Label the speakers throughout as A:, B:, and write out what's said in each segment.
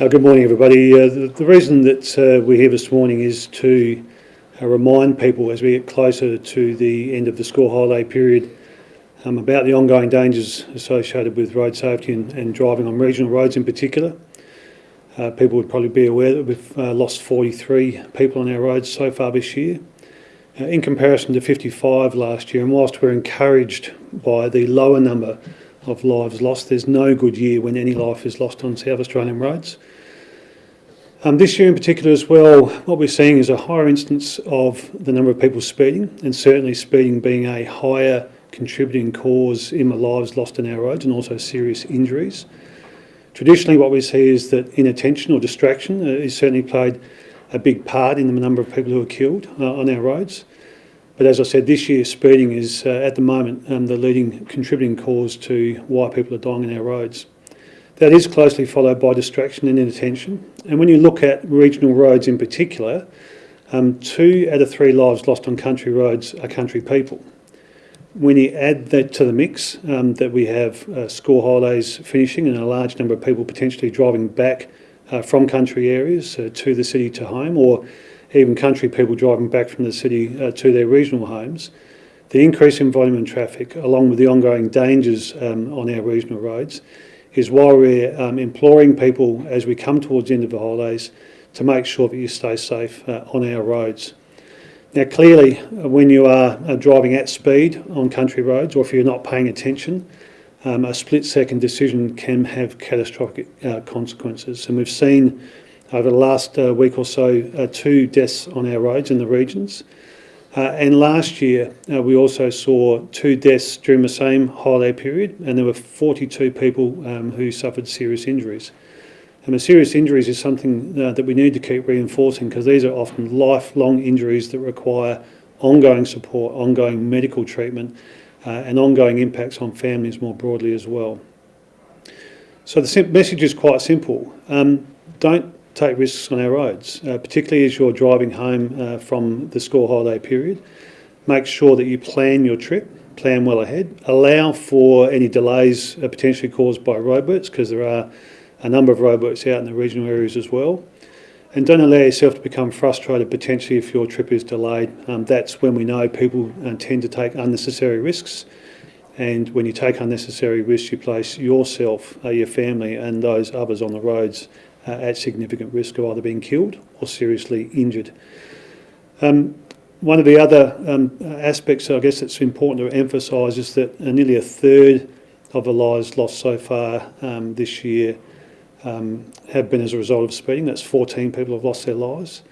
A: Uh, good morning, everybody. Uh, the, the, reason that uh, we're here this morning is to uh, remind people as we get closer to the end of the school holiday period um, about the ongoing dangers associated with road safety and, and driving on regional roads in particular. Uh, people would probably be aware that we've uh, lost 43 people on our roads so far this year, in comparison to 55 last year. And whilst we're encouraged by the lower number of lives lost. There's no good year when any life is lost on South Australian roads. Um, this year in particular as well, what we're seeing is a higher instance of the number of people speeding, and certainly speeding being a higher contributing cause in the lives lost on our roads and also serious injuries. Traditionally what we see is that inattention or distraction is certainly played a big part in the number of people who are killed uh, on our roads. But as I said, this year speeding is uh, at the moment um, the leading contributing cause to why people are dying on our roads. That is closely followed by distraction and inattention. And when you look at regional roads in particular, um, two out of three lives lost on country roads are country people. When you add that to the mix, um, that we have uh, school holidays finishing and a large number of people potentially driving back uh, from country areas uh, to the city to home or even country people driving back from the city uh, to their regional homes, the increase in volume and traffic, along with the ongoing dangers um, on our regional roads, is why we're um, imploring people as we come towards the end of the holidays to make sure that you stay safe uh, on our roads. Now clearly uh, when you are uh, driving at speed on country roads or if you're not paying attention, um, a split second decision can have catastrophic uh, consequences and we've seen over the last uh, week or so, uh, two deaths on our roads in the regions. Uh, and last year, uh, we also saw two deaths during the same holiday period, and there were 42 people um, who suffered serious injuries. And the serious injuries is something uh, that we need to keep reinforcing because these are often lifelong injuries that require ongoing support, ongoing medical treatment, uh, and ongoing impacts on families more broadly as well. So the message is quite simple. Um, don't take risks on our roads, uh, particularly as you're driving home uh, from the school holiday period. Make sure that you plan your trip, plan well ahead. Allow for any delays uh, potentially caused by roadworks because there are a number of roadworks out in the regional areas as well. And don't allow yourself to become frustrated potentially if your trip is delayed. Um, that's when we know people uh, tend to take unnecessary risks. And when you take unnecessary risks, you place yourself, uh, your family and those others on the roads uh, at significant risk of either being killed or seriously injured. Um, one of the other um, aspects I guess that's important to emphasise is that uh, nearly a third of the lives lost so far um, this year um, have been as a result of speeding. That's 14 people have lost their lives.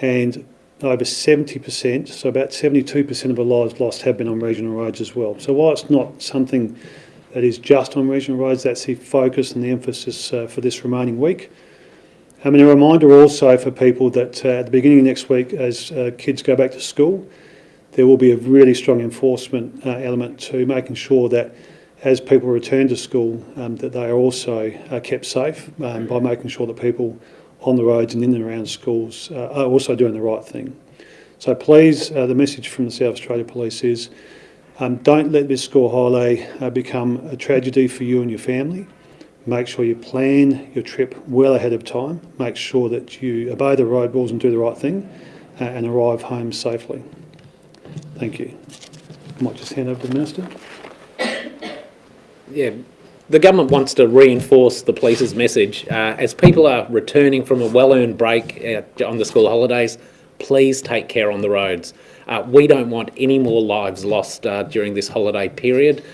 A: And over 70%, so about 72% of the lives lost have been on regional roads as well. So while it's not something that is just on regional roads, that's the focus and the emphasis uh, for this remaining week. I mean, a reminder also for people that uh, at the beginning of next week, as uh, kids go back to school, there will be a really strong enforcement uh, element to making sure that as people return to school, um, that they are also uh, kept safe um, by making sure that people on the roads and in and around schools uh, are also doing the right thing. So please, the message from the South Australia Police is um, don't let this school holiday become a tragedy for you and your family. Make sure you plan your trip well ahead of time. Make sure that you obey the road rules and do the right thing uh, and arrive home safely. Thank you. I might just hand over to the Minister.
B: Yeah, the government wants to reinforce the police's message. Uh, as people are returning from a well-earned break uh, on the school holidays, please take care on the roads. Uh, we don't want any more lives lost uh, during this holiday period.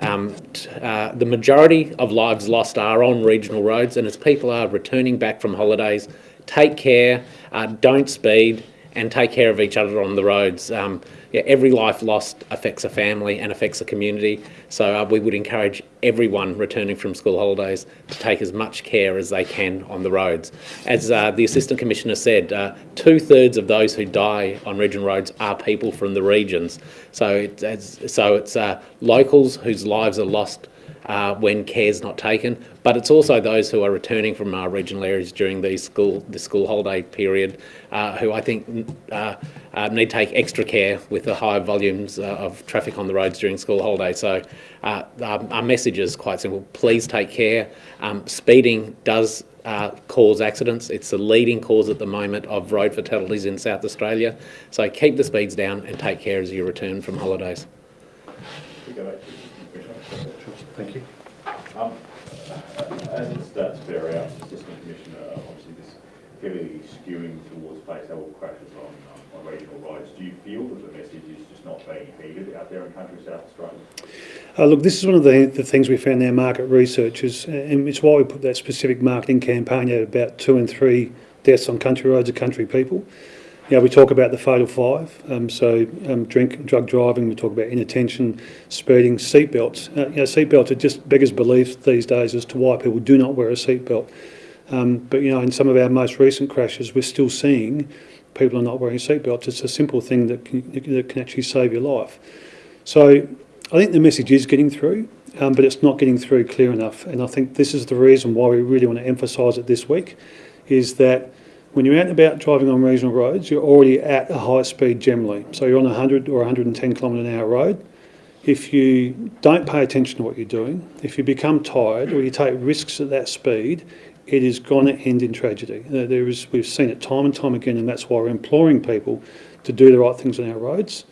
B: Um, uh, the majority of lives lost are on regional roads and as people are returning back from holidays, take care, uh, don't speed and take care of each other on the roads. Um, yeah, every life lost affects a family and affects a community. So uh, we would encourage everyone returning from school holidays to take as much care as they can on the roads. As uh, the Assistant Commissioner said, uh, two-thirds of those who die on regional roads are people from the regions. So it's, so it's uh, locals whose lives are lost uh, when care is not taken, but it's also those who are returning from our regional areas during the school the school holiday period, uh, who I think uh, uh need to take extra care with the high volumes uh, of traffic on the roads during school holidays. So uh, our, our, message is quite simple: please take care. Um, speeding does uh, cause accidents. It's the leading cause at the moment of road fatalities in South Australia. So keep the speeds down and take care as you return from holidays.
C: We go back to the Commissioner.
A: Thank you.
C: Um, As it starts to bear out, Assistant Commissioner, obviously this heavily skewing towards fatal crashes on, um, on regional roads. Do you feel that the message is just not being heeded out there in country South Australia?
A: Uh, look, this is one of the, the things we found in our market research, is, and it's why we put that specific marketing campaign out about two and three deaths on country roads of country people. You know, we talk about the fatal five, um, so um, drink, drug driving, we talk about inattention, speeding, seatbelts. Uh, you know, seatbelts are just beggars belief these days as to why people do not wear a seatbelt. Um, but, you know, in some of our most recent crashes, we're still seeing people are not wearing seatbelts. It's a simple thing that can, that can actually save your life. So I think the message is getting through, um, but it's not getting through clear enough. And I think this is the reason why we really want to emphasise it this week, is that when you're out and about driving on regional roads, you're already at a high speed generally. So you're on a 100 or 110 kilometre an hour road. If you don't pay attention to what you're doing, if you become tired or you take risks at that speed, it is going to end in tragedy. There is, we've seen it time and time again, and that's why we're imploring people to do the right things on our roads.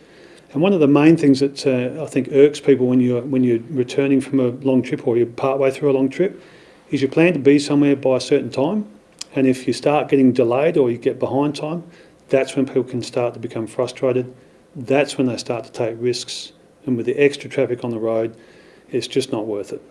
A: And one of the main things that uh, I think irks people when you're when you're returning from a long trip or you're partway through a long trip is you plan to be somewhere by a certain time, and if you start getting delayed or you get behind time, that's when people can start to become frustrated. That's when they start to take risks, and with the extra traffic on the road, it's just not worth it.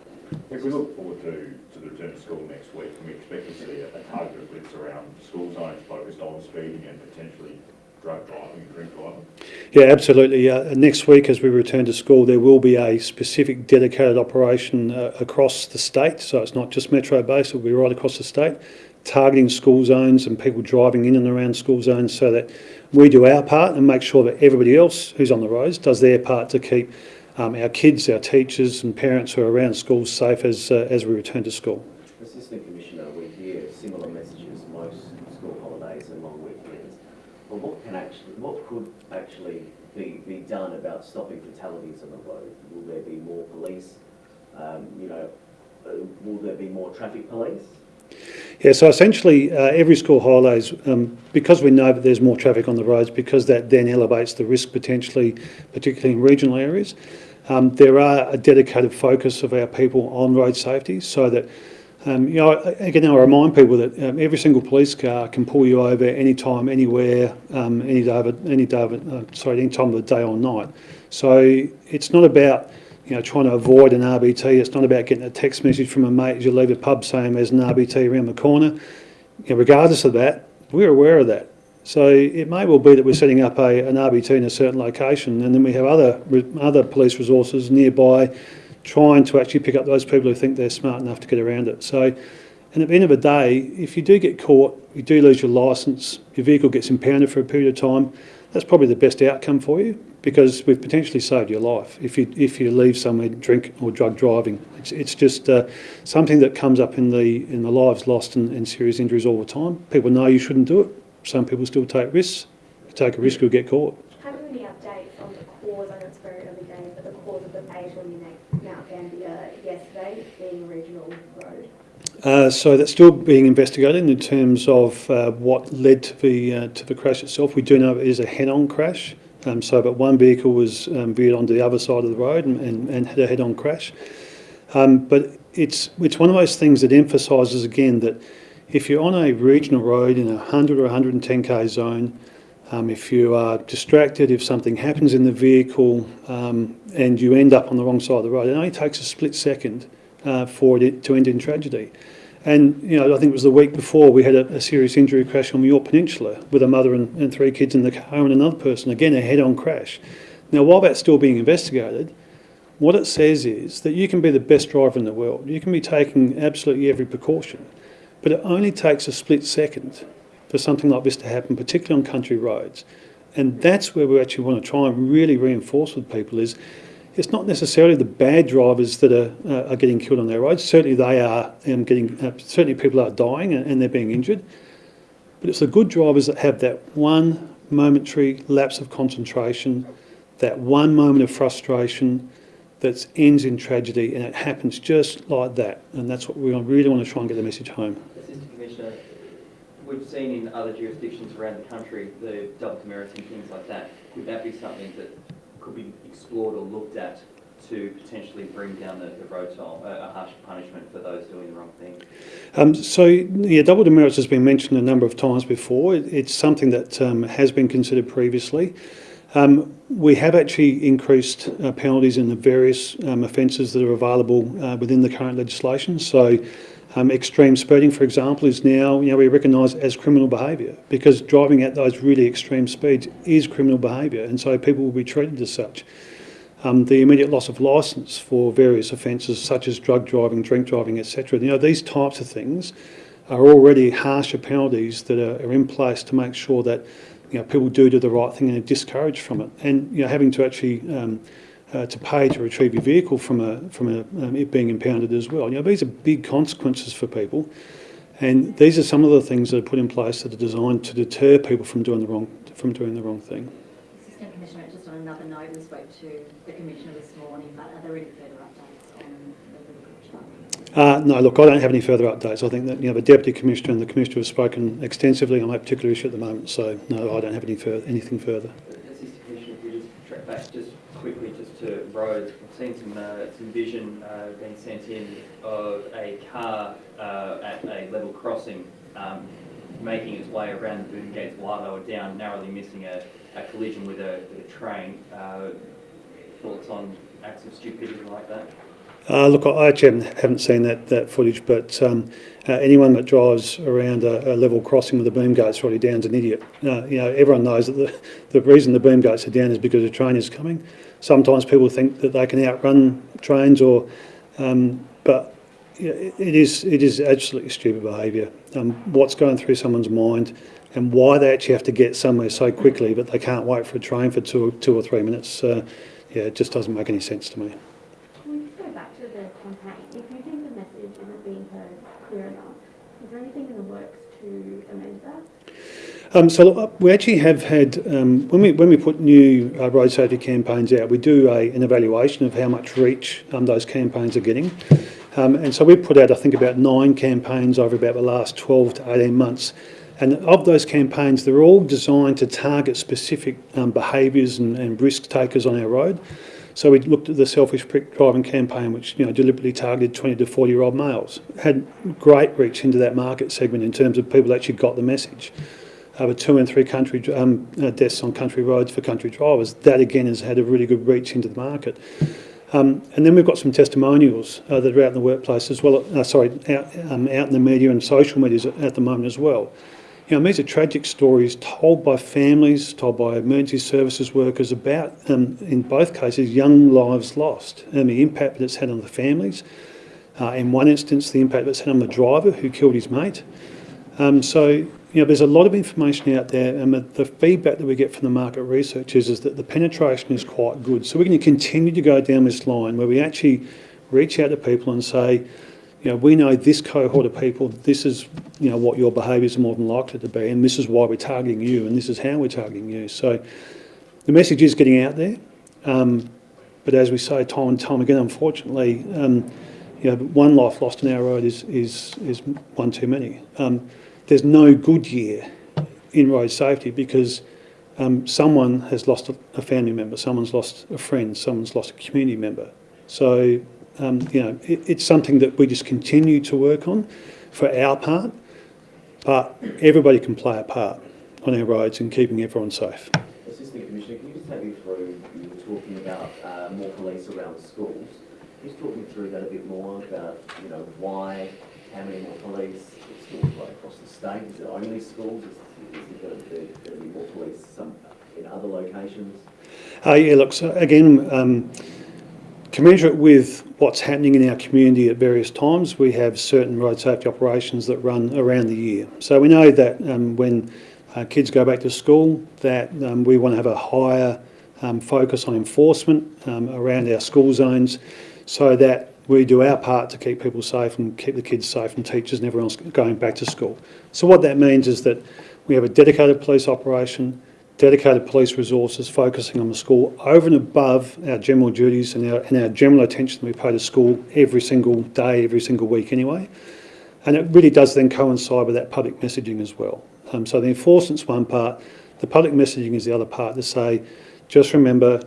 C: If we look forward to, to the return to school next week, can we expect to see a, a targeted blitz around school zones focused on speeding and potentially drug driving and drink driving?
A: Yeah, absolutely. Uh, next week, as we return to school, there will be a specific dedicated operation uh, across the state. So it's not just metro based, it will be right across the state, targeting school zones and people driving in and around school zones so that we do our part and make sure that everybody else who's on the roads does their part to keep um, our kids, our teachers, and parents who are around schools safe as, uh, as we return to school.
D: Assistant Commissioner, we hear similar messages most school holidays and long weekends. But what can actually, what could actually be, be done about stopping fatalities on the road? Will there be more police? Um, you know, uh, will there be more traffic police?
A: Yeah, so essentially, uh, every school holidays, um, because we know that there's more traffic on the roads, because that then elevates the risk potentially, particularly in regional areas, um, there are a dedicated focus of our people on road safety so that, um, you know, again, I remind people that um, every single police car can pull you over anytime, anywhere, um, any day of, any day of, uh, sorry, any time of the day or night. So it's not about you know, trying to avoid an RBT. It's not about getting a text message from a mate as you leave a pub saying there's an RBT around the corner. You know, regardless of that, we're aware of that. So it may well be that we're setting up a, an RBT in a certain location and then we have other, other police resources nearby trying to actually pick up those people who think they're smart enough to get around it. So, and at the end of the day, if you do get caught, you do lose your licence, your vehicle gets impounded for a period of time, that's probably the best outcome for you because we've potentially saved your life if you if you leave somewhere drink or drug driving. It's, it's just uh, something that comes up in the in the lives lost and, and serious injuries all the time. People know you shouldn't do it. Some people still take risks. You take a risk, you'll get caught
E: on the cause, I know it's very early days, but the cause of the fatal in Mount Gambier yesterday being a regional road?
A: Uh, so that's still being investigated in terms of uh, what led to the uh, to the crash itself. We do know it is a head-on crash. Um, so, but one vehicle was um, veered onto the other side of the road and, and, and had a head-on crash. Um, but it's it's one of those things that emphasises again that if you're on a regional road in a 100 or 110k zone, um, if you are distracted, if something happens in the vehicle um, and you end up on the wrong side of the road, it only takes a split second uh, for it to end in tragedy. And you know, I think it was the week before we had a, a serious injury crash on the Yorke Peninsula with a mother and, and three kids in the car and another person. Again, a head-on crash. Now, while that's still being investigated, what it says is that you can be the best driver in the world. You can be taking absolutely every precaution, but it only takes a split second for something like this to happen, particularly on country roads. And that's where we actually want to try and really reinforce with people is it's not necessarily the bad drivers that are, uh, are getting killed on their roads. Certainly they are um, getting, uh, certainly people are dying and, and they're being injured. But it's the good drivers that have that one momentary lapse of concentration, that one moment of frustration that ends in tragedy and it happens just like that. And that's what we really want to try and get the message home.
D: Assistant
F: we've seen in other jurisdictions around the country, the double demerits and things like that. Could that be something that could be explored or looked at to potentially bring down the, the road toll, a, a harsher punishment for those doing the wrong thing?
A: Um, so, yeah, double demerits has been mentioned a number of times before. It, it's something that um, has been considered previously. Um, we have actually increased uh, penalties in the various um, offences that are available uh, within the current legislation. So, um, extreme speeding, for example, is now you know we recognise as criminal behaviour because driving at those really extreme speeds is criminal behaviour, and so people will be treated as such. Um, the immediate loss of licence for various offences such as drug driving, drink driving, etc. You know these types of things are already harsher penalties that are, are in place to make sure that you know, people do do the right thing and are discouraged from it. And you know, having to actually um, uh, to pay to retrieve your vehicle from a from a, um, it being impounded as well. You know, these are big consequences for people, and these are some of the things that are put in place that are designed to deter people from doing the wrong from doing the wrong thing.
G: Assistant Commissioner, just on another note, we spoke to the Commissioner this morning, but are there any further updates on the
A: Uh, no, look, I don't have any further updates. I think that you know the Deputy Commissioner and the Commissioner have spoken extensively on that particular issue at the moment. So no, I don't have any further, anything further.
F: Assistant Commissioner, if we just track back just to roads, I've seen some, uh, some vision uh, being sent in of a car uh, at a level crossing um, making its way around the boom gates while they were down, narrowly missing a, a collision with a, with a train. Uh, thoughts on acts of stupidity like that?
A: Uh, look, I actually haven't, seen that, that footage, but um, uh, anyone that drives around a, a level crossing with the boom gates already down is an idiot. Uh, you know, everyone knows that the, the reason the boom gates are down is because a train is coming. Sometimes people think that they can outrun trains, or um, but it is it is absolutely stupid behaviour. Um, what's going through someone's mind, and why they actually have to get somewhere so quickly, but they can't wait for a train for two, two or three minutes. Uh, yeah, it just doesn't make any sense to me.
E: Can we just go back to the campaign? If you think the message isn't being heard clear enough, is there anything in the works to amend that?
A: Um, so uh, we actually have had um, when we when we put new uh, road safety campaigns out, we do a, an evaluation of how much reach um, those campaigns are getting, um, and so we put out I think about nine campaigns over about the last 12 to 18 months, and of those campaigns, they're all designed to target specific um, behaviours and, and risk takers on our road. So we looked at the selfish prick driving campaign, which you know deliberately targeted 20 to 40 year old males, had great reach into that market segment in terms of people actually got the message over two and three country um, uh, deaths on country roads for country drivers. That again has had a really good reach into the market. Um, and then we've got some testimonials uh, that are out in the workplace as well. Uh, sorry, out, um, out in the media and social media at the moment as well. You know, these are tragic stories told by families, told by emergency services workers about, um, in both cases, young lives lost and the impact that it's had on the families. Uh, in one instance, the impact that's had on the driver who killed his mate. Um, so you know, there's a lot of information out there, and the, the feedback that we get from the market researchers is that the penetration is quite good. So we're going to continue to go down this line where we actually reach out to people and say, you know, we know this cohort of people, this is, you know, what your behaviours are more than likely to be, and this is why we're targeting you, and this is how we're targeting you. So the message is getting out there, um, but as we say time and time again, unfortunately, um, you know, one life lost on our road is, is, is one too many. Um, there's no good year in road safety because um, someone has lost a, family member, someone's lost a friend, someone's lost a community member. So, um, you know, it, it's something that we just continue to work on for our part, but everybody can play a part on our roads in keeping everyone safe.
D: Assistant Commissioner, can you just take me through, you were talking about uh, more police around schools. Can you just talk me through that a bit more about, you know, why, how many more police, schools right across the state? Is it only schools? Is, is there going to, be, more police some, in other locations?
A: Uh, yeah, look, so again, um, commensurate with what's happening in our community at various times, we have certain road safety operations that run around the year. So we know that um, when uh, kids go back to school, that um, we want to have a higher um, focus on enforcement um, around our school zones so that we do our part to keep people safe and keep the kids safe and teachers and everyone else going back to school. So what that means is that we have a dedicated police operation, dedicated police resources focusing on the school over and above our general duties and our, and our general attention we pay to school every single day, every single week anyway. And it really does then coincide with that public messaging as well. Um, so the enforcement's one part, the public messaging is the other part to say, just remember,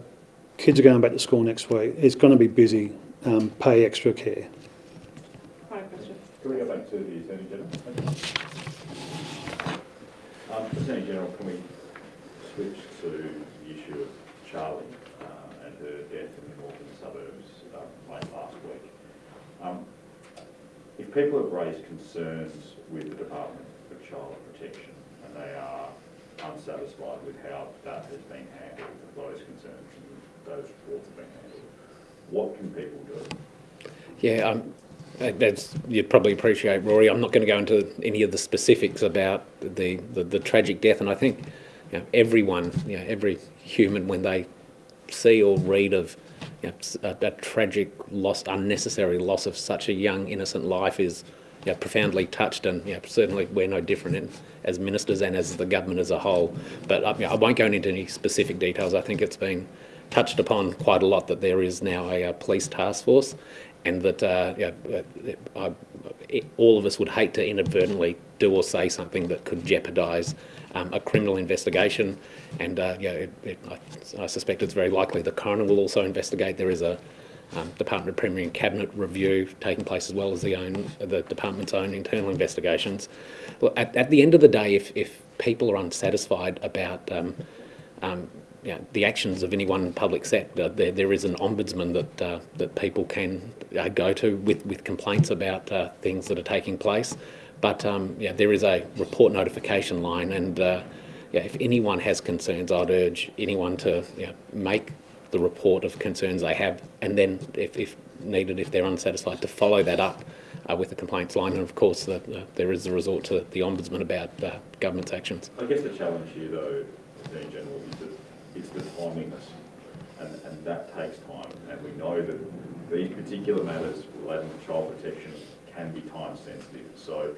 A: kids are going back to school next week. It's going to be busy. Um, pay extra care.
C: Can we go back to the Attorney General? Um, Attorney General, can we switch to the issue of Charlie uh, and her death in the northern suburbs uh, late last week? Um, If people have raised concerns with the Department of Child Protection and they are unsatisfied with how that has been handled, those concerns and those reports have been handled, what can people do?
B: Yeah, um, that's, you'd probably appreciate, Rory. I'm not going to go into any of the specifics about the, the, the tragic death, and I think you know, everyone, you know, every human, when they see or read of you know, a, a tragic loss, unnecessary loss of such a young, innocent life, is you profoundly touched, and you certainly we're no different in, as ministers and as the government as a whole. But you know, I won't go into any specific details. I think it's been touched upon quite a lot that there is now a, uh police task force, and that uh, yeah, uh, I, all of us would hate to inadvertently do or say something that could jeopardise um, a criminal investigation. And uh, yeah, it, it, I, I suspect it's very likely the coroner will also investigate. There is a um, Department of Premier and Cabinet review taking place as well as the own the department's own internal investigations. Look, at, at the end of the day, if, if people are unsatisfied about um, um, you know, the actions of any one public sector, there, there is an ombudsman that uh, that people can uh, go to with, with complaints about uh, things that are taking place. But um, yeah, there is a report notification line, and uh, yeah, if anyone has concerns, I'd urge anyone to you know, make the report of concerns they have, and then if, if needed, if they're unsatisfied, to follow that up uh, with the complaints line. And of course, the, the, there is a resort to the ombudsman about uh, government's actions.
C: I guess the challenge here, though, Attorney General, is that it's the timeliness, and, and that takes time. And we know that these particular matters relating to child protection can be time sensitive. So,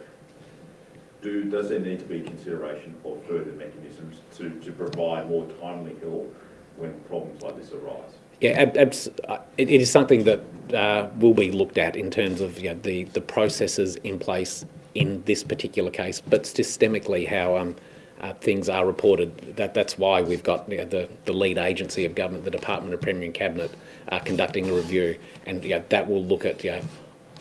C: do does there need to be consideration of further mechanisms to, to provide more timely help when problems like this arise?
B: Yeah, uh, it, it is something that uh, will be looked at in terms of you know, the, the processes in place in this particular case, but systemically how um, uh, things are reported. That, that's why we've got you know, the, the lead agency of government, the Department of Premier and Cabinet, uh, conducting a review, and you know, that will look at you know,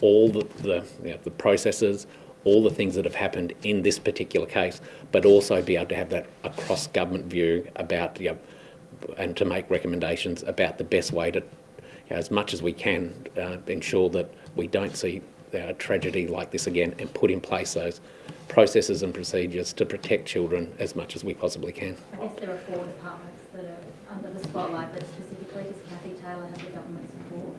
B: all the, the, you know, the processes, all the things that have happened in this particular case, but also be able to have that across government view about you know, and to make recommendations about the best way to, you know, as much as we can, uh, ensure that we don't see a tragedy like this again and put in place those processes and procedures to protect children as much as we possibly can.
G: I guess there are four departments that are under the spotlight, but specifically does Kathy Taylor have the government support?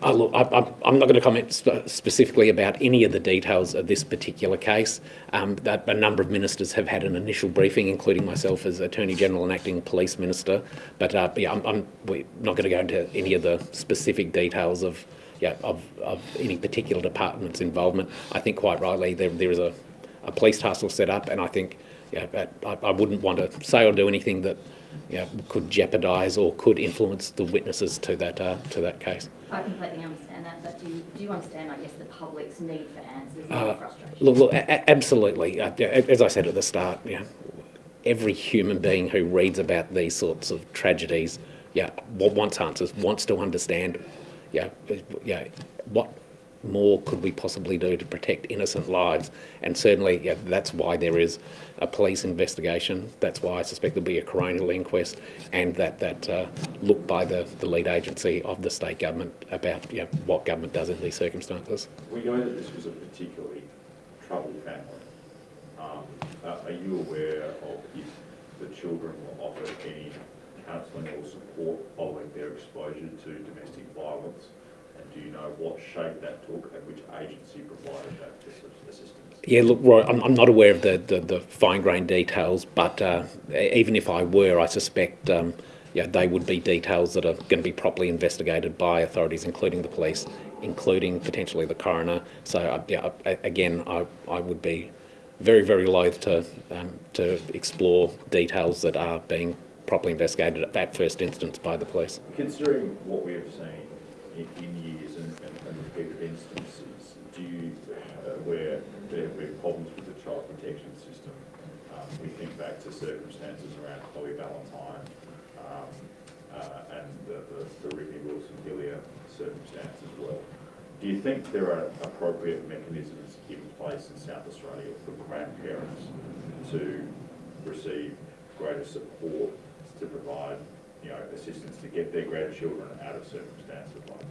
B: Uh, look, I, I'm, I'm not going to comment sp- specifically about any of the details of this particular case. Um, that a number of ministers have had an initial briefing, including myself as Attorney General and Acting Police Minister. But uh, yeah, I'm, I'm we're not going to go into any of the specific details of, yeah, of, of any particular department's involvement. I think quite rightly there, there is a, a police task force set up, and I think yeah, that I, I wouldn't want to say or do anything that yeah, could jeopardise or could influence the witnesses to that uh, to that case.
G: I completely understand that, but do you, do you understand, I guess, the public's need for answers
B: Uh,
G: frustration?
B: Look, look, absolutely. Uh, as I said at the start, you know, every human being who reads about these sorts of tragedies, yeah, wants answers, wants to understand, yeah, yeah, what more could we possibly do to protect innocent lives? And certainly, yeah, that's why there is a police investigation. That's why I suspect there'll be a coronial inquest, and that that uh, look by the, the lead agency of the state government about you know, what government does in these circumstances.
C: We know that this was a particularly troubled family. Um, are are you aware of if the children were offered any counselling or support following their exposure to domestic violence? And do you know what shape that took and which agency provided that assistance?
B: Yeah, look, Roy, I'm, I'm not aware of the, the, the fine-grained details, but uh, even if I were, I suspect um, yeah, they would be details that are going to be properly investigated by authorities, including the police, including potentially the coroner. So, uh, yeah, again, I, I would be very, very loath to, um, to explore details that are being properly investigated at that first instance by the police.
C: Considering what we have seen in, in years and, and and repeated instances, do you, uh, where there have been problems with the child protection system? Um, we think back to circumstances around Chloe Valentine, um, uh, and the, the, the Ricky Wilson Hillier circumstance as well. Do you think there are appropriate mechanisms in place in South Australia for grandparents to receive greater support to provide, assistance to get their grandchildren out of circumstances like this?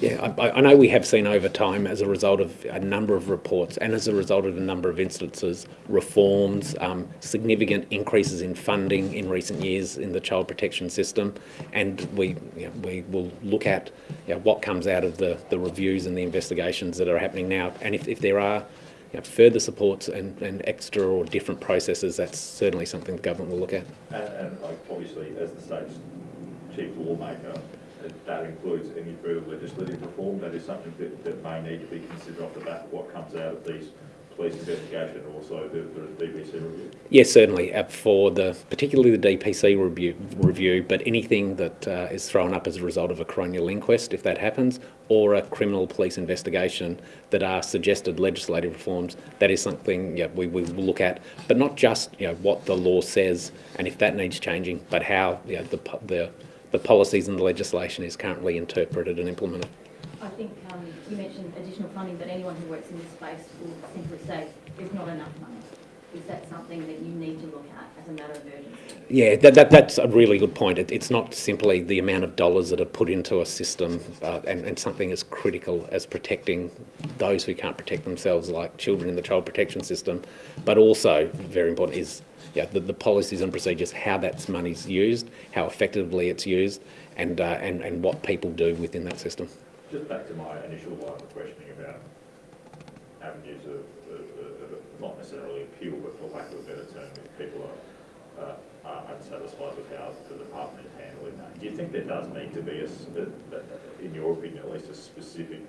B: Yeah, I, I know we have seen over time, as a result of a number of reports and as a result of a number of instances, reforms, um, significant increases in funding in recent years in the child protection system, and we you know, we will look at you know, what comes out of the, the reviews and the investigations that are happening now, and if, if there are you know, further supports and, and extra or different processes, that's certainly something the government will look at.
C: And, and like, obviously, as the state's chief lawmaker, that- that includes any further legislative reform. That is something that, that may need to be considered off the back of what comes out of these police investigation also the, the DPC review.
B: Yes, certainly, uh, for the, particularly the DPC review, review, but anything that uh, is thrown up as a result of a coronial inquest, if that happens, or a criminal police investigation that are suggested legislative reforms, that is something yeah, we, we will look at, but not just you know, what the law says and if that needs changing, but how you know, the, the, the policies and the legislation is currently interpreted and implemented.
G: I think um, you mentioned additional funding, but anyone who works in this space will simply say there's not enough money. Is that something that you need to look at as a matter of urgency?
B: Yeah, that, that, that's a really good point. It, it's not simply the amount of dollars that are put into a system uh, and, and something as critical as protecting those who can't protect themselves, like children in the child protection system, but also, very important, is yeah, the, the policies and procedures, how that money's used, how effectively it's used, and, uh, and, and what people do within that system.
C: Just back to my initial line of questioning about avenues of, of, of, not necessarily appeal, but for lack of a better term, if people are, uh, are unsatisfied with how the department is handling that. Do you think there does need to be a- in your opinion, at least a specific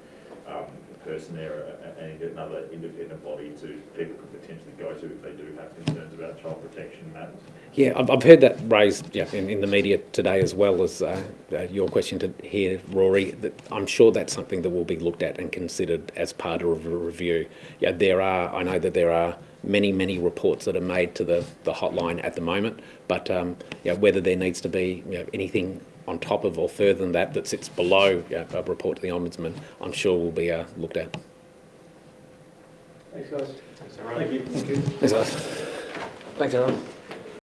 C: um, person there and another independent body to people could potentially go to if they do have concerns about child protection matters?
B: Yeah, I've, heard that raised yeah, in, in the media today as well as uh, uh, your question to here, Rory. That I'm sure that's something that will be looked at and considered as part of a review. Yeah, there are. I know that there are many, many reports that are made to the, the hotline at the moment, but um, yeah, whether there needs to be you know, anything on top of or further than that that sits below yeah, a report to the ombudsman, I'm sure will be uh, looked at.
H: Thanks, guys.
B: Thanks, guys. Thanks, Aaron.